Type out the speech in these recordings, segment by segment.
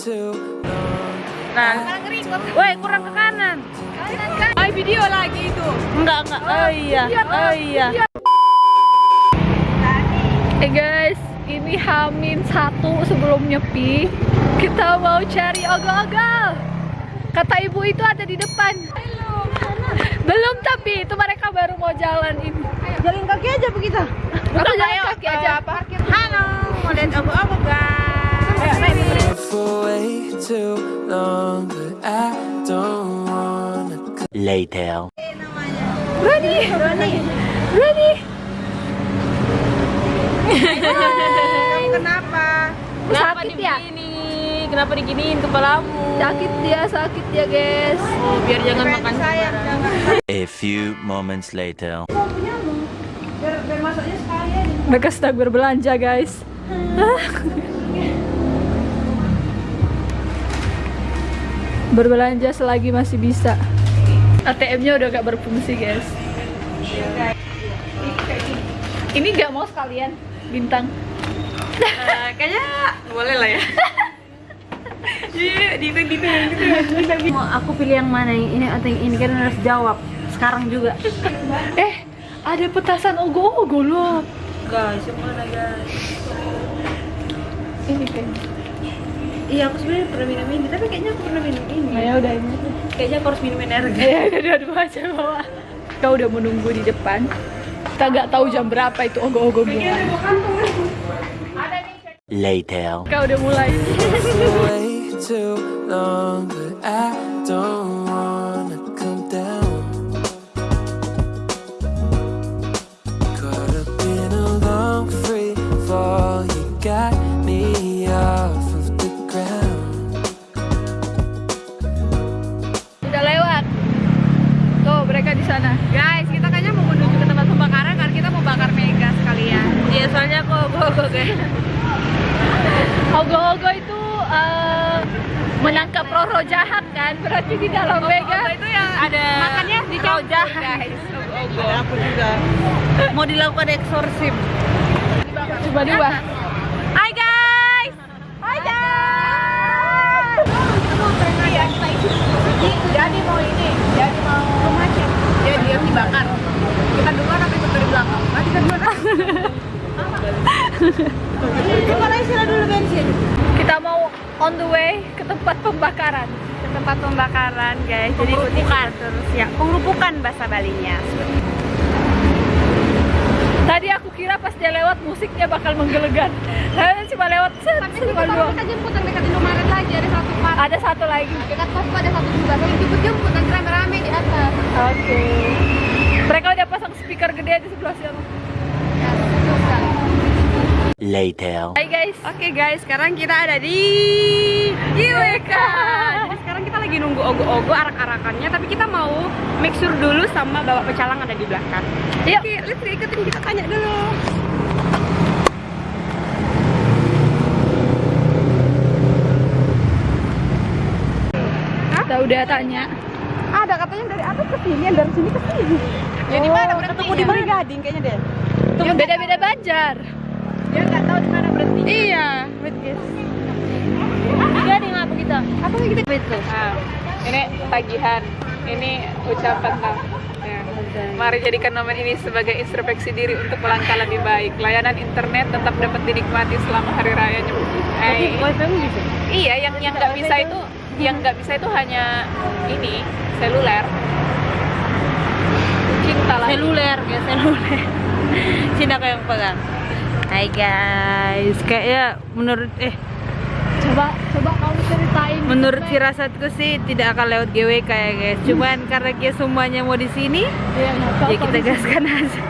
Nah, woi kurang ke kanan. Ay, video lagi itu. Enggak enggak. Oh iya, oh iya. Eh guys, ini Hamin satu sebelum nyepi. Kita mau cari ogo-ogo. Kata ibu itu ada di depan. Belum tapi itu mereka baru mau jalan ini. Jalan kaki aja begitu. Bukan jalan kaki aja. Halo, mau lihat obo-obo guys. Too long, but I don't wanna. Later. Roni, Roni, Roni. Kenapa? Sakit ya? digini? Kenapa diginiin kepalamu? Sakit dia, sakit dia guys. Oh, biar jangan makan sayang. A few moments later. Mereka sedang berbelanja guys. berbelanja selagi masih bisa. ATM-nya udah gak berfungsi guys. Ini gak mau sekalian bintang. Eh, kayaknya boleh lah ya. Iya, di di Mau aku pilih yang mana yang ini atau yang ini kan harus jawab sekarang juga. Eh, ada petasan ogo-ogo loh. Guys, yang mana guys? Ini kan. Iya, aku sebenarnya pernah minum ini, tapi kayaknya aku pernah minum ini. Nah, ya udah ini. Kayaknya aku harus minum energi. Ya udah dua-dua aja bawa. Kau udah menunggu di depan. Kita nggak tahu jam berapa itu ogo-ogo gimana. Later. Kau udah mulai. Caught up in a long free fall, you got Kok gue guys. Ogo-ogo itu eh, menangkap roh jahat kan? Berarti di dalam mega. itu yang ada makannya di jahat guys. Ada aku juga. Mau dilakukan eksorsim. Coba dua. Hai guys. Hai guys. Jadi mau ini, jadi mau macet. Dia dia dibakar. Kita duluan tapi ikut dari belakang. Nah, kita duluan. Dulu bensin? Kita mau on the way ke tempat pembakaran. Ke tempat pembakaran guys. Jadi ikuti terus ya. Pengerupukan bahasa Balinya. Tadi aku kira pas dia lewat musiknya bakal menggelegar. Saya cuma lewat set, cuma dua. kita jemput yang dekat Indomaret lagi ada satu part Ada satu lagi. dekat ada satu juga kalau jemput jemput nanti rame-rame di atas Oke. Mereka udah pasang speaker gede di sebelah sana. Later. Hai guys. Oke guys, sekarang kita ada di IWK. Jadi sekarang kita lagi nunggu ogo-ogo arak-arakannya, tapi kita mau make sure dulu sama bawa pecalang ada di belakang. Yuk. Oke, let's ikutin kita tanya dulu. Kita udah tanya. Ada katanya dari atas ke sini, dari sini ke sini. Ya di mana Ketemu di mana Gading kayaknya deh. Yang beda-beda Banjar. Dia nggak tahu di mana berhenti. Iya. Wait guys. Di Gading apa kita? Apa yang kita Itu. Nah, ini tagihan, ini ucapan lah. Ya. Mari jadikan momen ini sebagai introspeksi diri untuk melangkah lebih baik. Layanan internet tetap dapat dinikmati selama hari raya Nyepi. Eh, bisa. iya, yang yang nggak bisa itu, yang nggak bisa itu hanya ini seluler. Cinta lah. Seluler ya seluler. Sini aku yang pegang. Hai guys, kayaknya menurut eh Coba coba kamu ceritain. menurut firasatku sih tidak akan lewat GWK ya guys. Cuman karena kita semuanya mau di sini, Iya, tahu ya kita gaskan aja.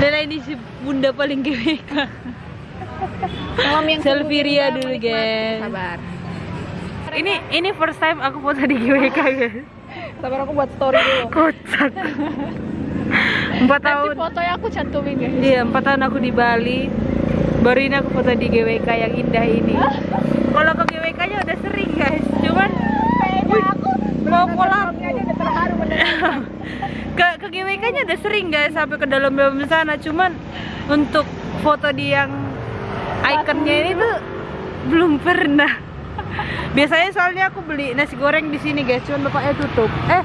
Lela ini si bunda paling GWK. Malam yang dulu guys. Sabar. Ini ini first time aku foto di GWK guys. Sabar aku buat story dulu. Kocak. Empat Nanti tahun. fotonya aku cantumin ya. Iya, empat tahun aku di Bali. Baru ini aku foto di GWK yang indah ini. Kalau ke GWK-nya udah sering guys, cuman mau kolab ke ke GWK-nya udah sering guys sampai ke dalam-dalam sana, cuman untuk foto di yang ikonnya ini tuh belum pernah. Biasanya soalnya aku beli nasi goreng di sini guys, cuman bapaknya tutup. Eh,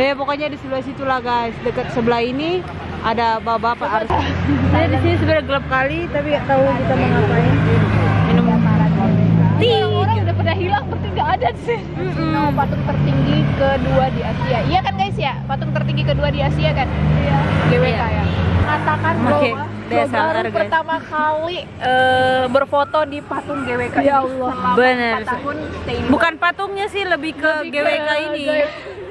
eh pokoknya di sebelah situ lah guys, dekat sebelah ini ada bapak-bapak. Saya di sini sebenarnya gelap kali, tapi nggak tahu kita mau ngapain. Minum Orang udah pada hilang, berarti nggak ada sini. Nama patung tertinggi kedua di Asia. Iya kan guys ya? Patung tertinggi kedua di Asia kan? Iya. GWK ya. Katakan bahwa DSLR, baru guys. pertama kali eh, berfoto di patung GWK Ya ini Allah. selama Bener. 4 tahun stay di Bukan patungnya sih, lebih ke Lebih ke GWK ini. GWK.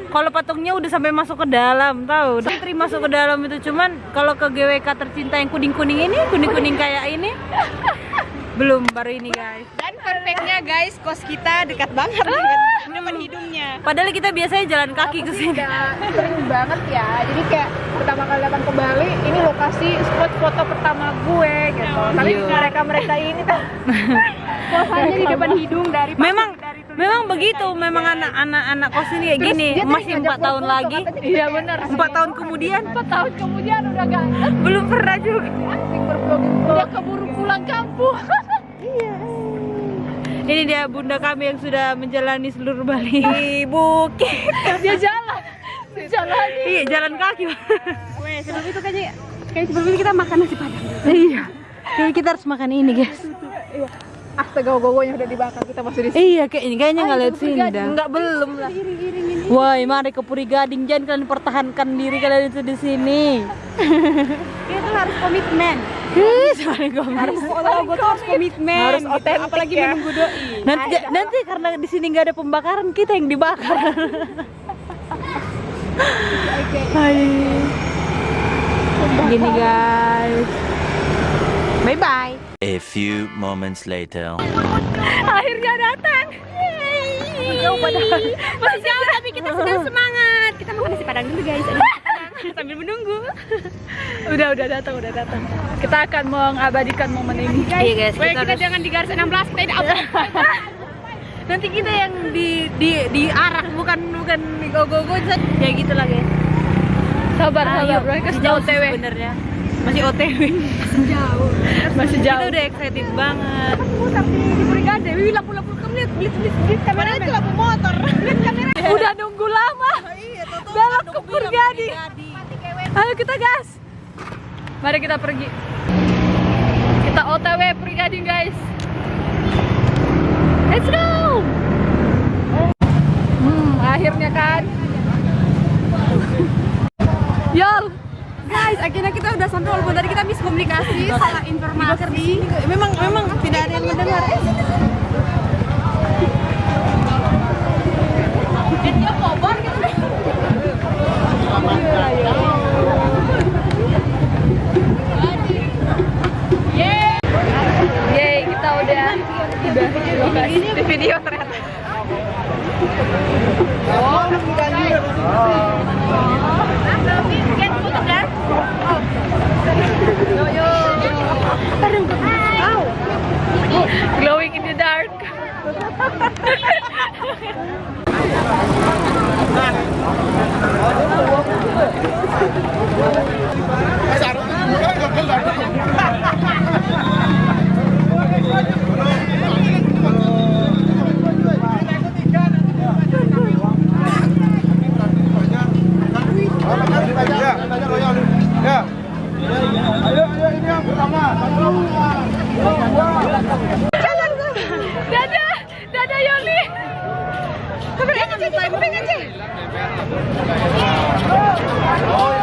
Kalau patungnya udah sampai masuk ke dalam, tahu? Santri masuk ke dalam itu cuman kalau ke GWK tercinta yang kuning-kuning ini, kuning-kuning kayak ini, belum baru ini guys. Dan perfectnya guys, kos kita dekat banget dengan depan hidungnya. Padahal kita biasanya jalan kaki ke sini. Sering banget ya. Jadi kayak pertama kali datang ke Bali, ini lokasi spot foto pertama gue gitu. Tapi Iya. mereka mereka ini tuh kosannya di depan hidung dari Memang dari memang begitu, memang anak-anak anak kos ini kayak gini, tadi masih empat tahun lagi, Iya benar. empat tahun kemudian Empat tahun kemudian udah gak belum pernah juga. udah keburu pulang kampung. Ini dia bunda kami yang sudah menjalani seluruh Bali bukit. Dia jalan. Dia jalan. Iya, jalan kaki. Weh, sebelum itu kayaknya kayak sebelum ini kita makan nasi padang. iya. Jadi kita harus makan ini, guys. Astaga, gogonya udah dibakar kita masih di sini. Iya, kayak ini kayaknya nggak lihat sini dah. Enggak belum lah. Woi, mari ke Puri Gading, jangan kalian pertahankan diri kalian itu di sini. Kita harus komitmen. Harus Kalau gue tuh harus komitmen. Harus gitu. otentik Apalagi ya. menunggu doi. nanti nanti karena di sini nggak ada pembakaran kita yang dibakar. Hai. Gini guys. Bye bye. A few moments later. Akhirnya datang. Padahal. Masih jauh tapi kita sudah semangat. Kita makan nasi padang dulu guys. Sambil menunggu. Udah udah datang udah datang. Kita akan mengabadikan momen ini. Iya guys, Weh, kita, kita harus- jangan di garis 16, kita tidak apa. nanti kita yang di di diarak bukan bukan go-go ya gitu lah guys. Sabar Ayo, sabar bro. Kita masih jauh OTW. sebenarnya. Masih OTW. Masih Kita jauh. udah excited banget. Putar di di Brigade. Wih, lampu-lampu kamu lihat, lihat, lihat, lihat kamera. Itu lampu motor. Lihat kamera. Udah nunggu lama. Belok ke Purgadi. Ayo kita gas. Mari kita pergi. Kita OTW Purgading guys. Let's go. Hmm, akhirnya kan. Yol. Guys, akhirnya kita udah sampai walaupun tadi kita miskomunikasi, salah informasi. Memang memang tidak ada yang mendengar. Yeay, kita udah udah di video ternyata. Glowing in the dark. Dadah Yoli. Kuping aja, Ci, kuping aja. Ini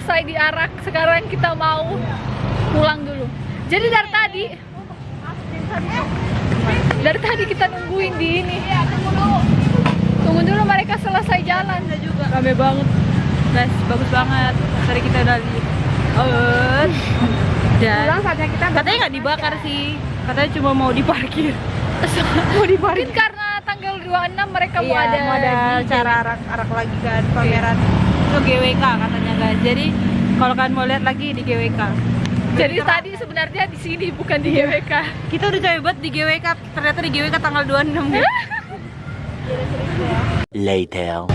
selesai diarak. Sekarang kita mau pulang dulu. Jadi dari tadi, dari tadi kita nungguin di ini. Tunggu dulu mereka selesai jalan. juga rame banget guys bagus banget tadi kita udah oh dan Pulang saatnya kita katanya nggak dibakar sih katanya cuma mau diparkir mau diparkir Mungkin karena tanggal 26 mereka mau Iya, ada, mau ada cara arak arak lagi kan pameran itu GWK katanya guys. Jadi kalau kalian mau lihat lagi di GWK Jadi tadi sebenarnya di sini bukan di GWK. kita udah capek banget di GWK ternyata di GWK tanggal 26 guys. Later.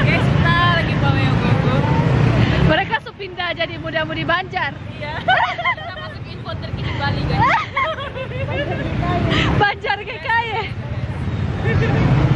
guys kita lagi pameo gogo Mereka jadi muda-mudi Banjar. kita masuk info terkini Bali guys Banjar GKY. Oh, si